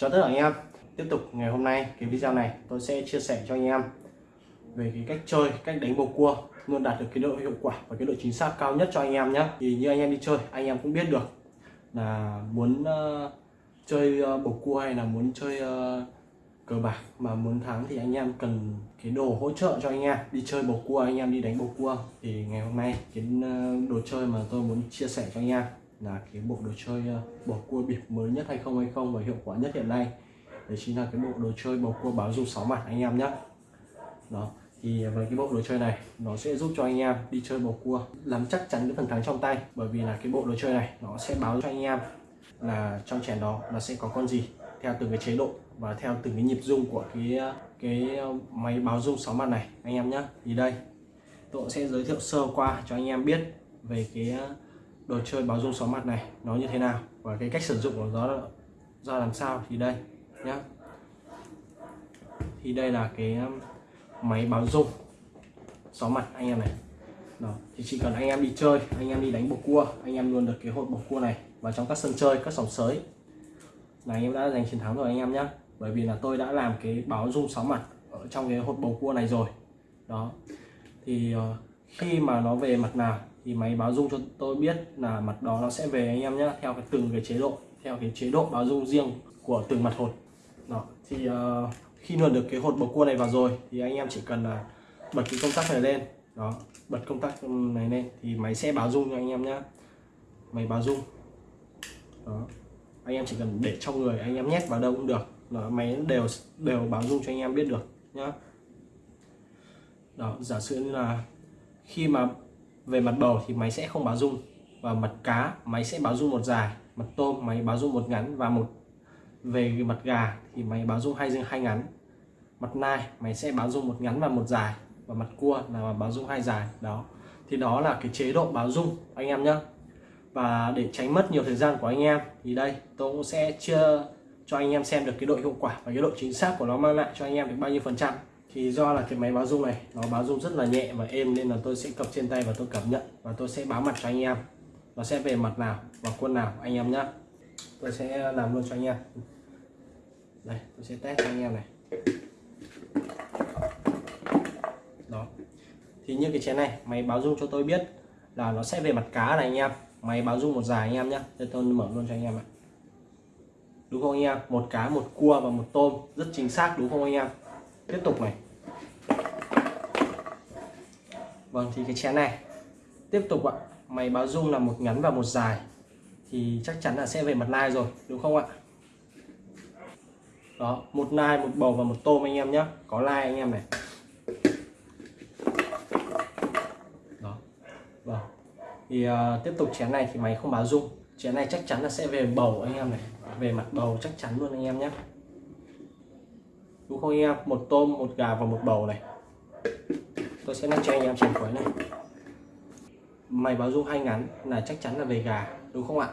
Chào tất cả anh em. Tiếp tục ngày hôm nay cái video này tôi sẽ chia sẻ cho anh em về cái cách chơi, cách đánh bầu cua luôn đạt được cái độ hiệu quả và cái độ chính xác cao nhất cho anh em nhé. Thì như anh em đi chơi anh em cũng biết được là muốn uh, chơi uh, bầu cua hay là muốn chơi uh, cờ bạc mà muốn thắng thì anh em cần cái đồ hỗ trợ cho anh em. Đi chơi bầu cua anh em đi đánh bầu cua. Thì ngày hôm nay cái đồ chơi mà tôi muốn chia sẻ cho anh em là cái bộ đồ chơi ờ, bầu cua bịp mới nhất hay không hay không, và hiệu quả nhất hiện nay. Đấy chính là cái bộ đồ chơi bầu cua báo dung sáu mặt anh em nhé đó, thì với cái bộ đồ chơi này, nó sẽ giúp cho anh em đi chơi bầu cua nắm chắc chắn cái phần thắng trong tay, bởi vì là cái bộ đồ chơi này nó sẽ báo cho anh em là trong chén đó nó sẽ có con gì, theo từng cái chế độ và theo từng cái nhịp rung của cái ờ, cái ờ, máy báo rung sáu mặt này, anh em nhé thì đây, tôi sẽ giới thiệu sơ qua cho anh em biết về cái đồ chơi báo rung sáu mặt này nó như thế nào và cái cách sử dụng của nó ra làm sao thì đây nhá. Thì đây là cái um, máy báo rung sáu mặt anh em này. Đó thì chỉ cần anh em đi chơi anh em đi đánh bầu cua anh em luôn được cái hột bầu cua này và trong các sân chơi các sòng sới. Là anh em đã giành chiến thắng rồi anh em nhé bởi vì là tôi đã làm cái báo rung sáu mặt ở trong cái hột bầu cua này rồi. Đó thì uh, khi mà nó về mặt nào thì máy báo dung cho tôi biết là mặt đó nó sẽ về anh em nhé theo cái từng cái chế độ theo cái chế độ báo dung riêng của từng mặt hột. Đó thì uh, khi luồn được cái hột bầu cua này vào rồi thì anh em chỉ cần là bật cái công tắc này lên. Đó bật công tắc này lên thì máy sẽ báo dung cho anh em nhé máy báo dung. Đó anh em chỉ cần để trong người anh em nhét vào đâu cũng được. Đó, máy đều đều báo dung cho anh em biết được nhá. Đó giả sử như là khi mà về mặt bầu thì máy sẽ không báo rung và mặt cá, máy sẽ báo rung một dài. Mặt tôm, máy báo rung một ngắn và một. Về mặt gà thì máy báo rung hai dương hai ngắn. Mặt nai, máy sẽ báo rung một ngắn và một dài. Và mặt cua là báo rung hai dài, đó. Thì đó là cái chế độ báo rung anh em nhé và để tránh mất nhiều thời gian của anh em thì đây, tôi cũng sẽ chưa cho anh em xem được cái độ hiệu quả và cái độ chính xác của nó mang lại cho anh em được bao nhiêu phần trăm thì do là cái máy báo rung này, nó báo rung rất là nhẹ và êm nên là tôi sẽ cầm trên tay và tôi cảm nhận và tôi sẽ báo mặt cho anh em. Nó sẽ về mặt nào và quân nào, anh em nhé tôi sẽ làm luôn cho anh em. Đây, tôi sẽ test cho anh em này. Đó. Thì như cái chén này, máy báo rung cho tôi biết là nó sẽ về mặt cá này anh em. Máy báo rung một dài anh em nhé đây tôi mở luôn cho anh em ạ. Đúng không anh em? Một cá, một cua và một tôm. Rất chính xác, đúng không anh em? Tiếp tục này. Vâng thì cái chén này. Tiếp tục ạ. Máy báo dung là một ngắn và một dài. Thì chắc chắn là sẽ về mặt nai rồi đúng không ạ? Đó một nai một bầu và một tôm anh em nhé có lai anh em này. Đó. Vâng. Thì uh, tiếp tục chén này thì máy không báo dung, chén này chắc chắn là sẽ về bầu anh em này. Về mặt bầu chắc chắn luôn anh em nhé đúng không anh em một tôm, một gà và một bầu này. Tôi sẽ nắp cho anh em chén cuối này. Mày báo dung hai ngắn là chắc chắn là về gà, đúng không ạ?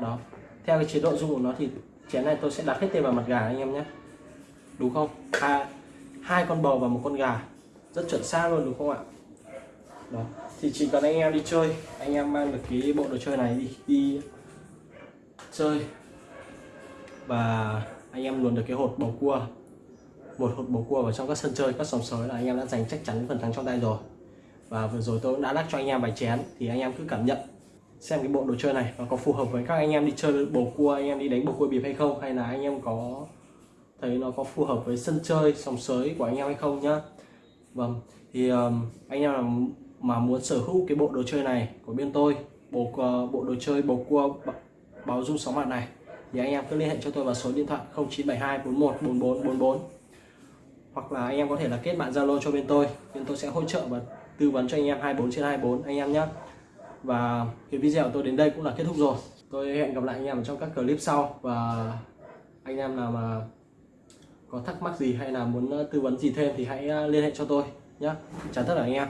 Đó. Theo cái chế độ dung của nó thì chén này tôi sẽ đặt hết tên vào mặt gà anh em nhé. Đúng không? Hai hai con bầu và một con gà. Rất chuẩn xác luôn, đúng không ạ? Đó. Thì chỉ cần anh em đi chơi, anh em mang được cái bộ đồ chơi này đi đi chơi. Và anh em luồn được cái hột bầu cua một hột bầu cua vào trong các sân chơi các sòng sới là anh em đã giành chắc chắn phần thắng trong tay rồi. Và vừa rồi tôi cũng đã lắc cho anh em vài chén thì anh em cứ cảm nhận xem cái bộ đồ chơi này nó có phù hợp với các anh em đi chơi bầu cua anh em đi đánh bầu cua bịp hay không hay là anh em có thấy nó có phù hợp với sân chơi sòng sới của anh em hay không nhá. Vâng thì um, anh em là mà muốn sở hữu cái bộ đồ chơi này của bên tôi bộ uh, bộ đồ chơi bầu cua báo dung sóng mặt này thì anh em cứ liên hệ cho tôi vào số điện thoại 0972 41 44 44 hoặc là anh em có thể là kết bạn Zalo cho bên tôi. Bên tôi sẽ hỗ trợ và tư vấn cho anh em 24 trên 24 anh em nhé và cái video của tôi đến đây cũng là kết thúc rồi. Tôi hẹn gặp lại anh em trong các clip sau. Và anh em nào mà có thắc mắc gì hay là muốn ờ, tư vấn gì thêm thì hãy ờ, liên hệ cho tôi nhé chào tất cả anh em.